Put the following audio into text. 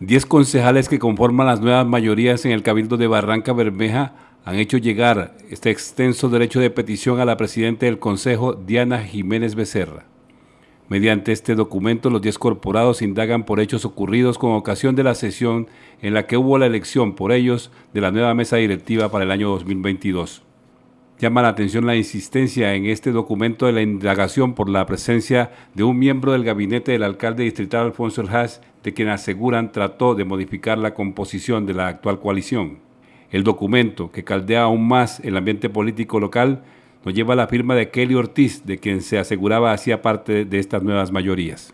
Diez concejales que conforman las nuevas mayorías en el Cabildo de Barranca Bermeja han hecho llegar este extenso derecho de petición a la Presidenta del Consejo, Diana Jiménez Becerra. Mediante este documento, los diez corporados indagan por hechos ocurridos con ocasión de la sesión en la que hubo la elección por ellos de la nueva mesa directiva para el año 2022. Llama la atención la insistencia en este documento de la indagación por la presencia de un miembro del gabinete del alcalde distrital Alfonso El de quien aseguran trató de modificar la composición de la actual coalición. El documento, que caldea aún más el ambiente político local, nos lleva a la firma de Kelly Ortiz, de quien se aseguraba hacía parte de estas nuevas mayorías.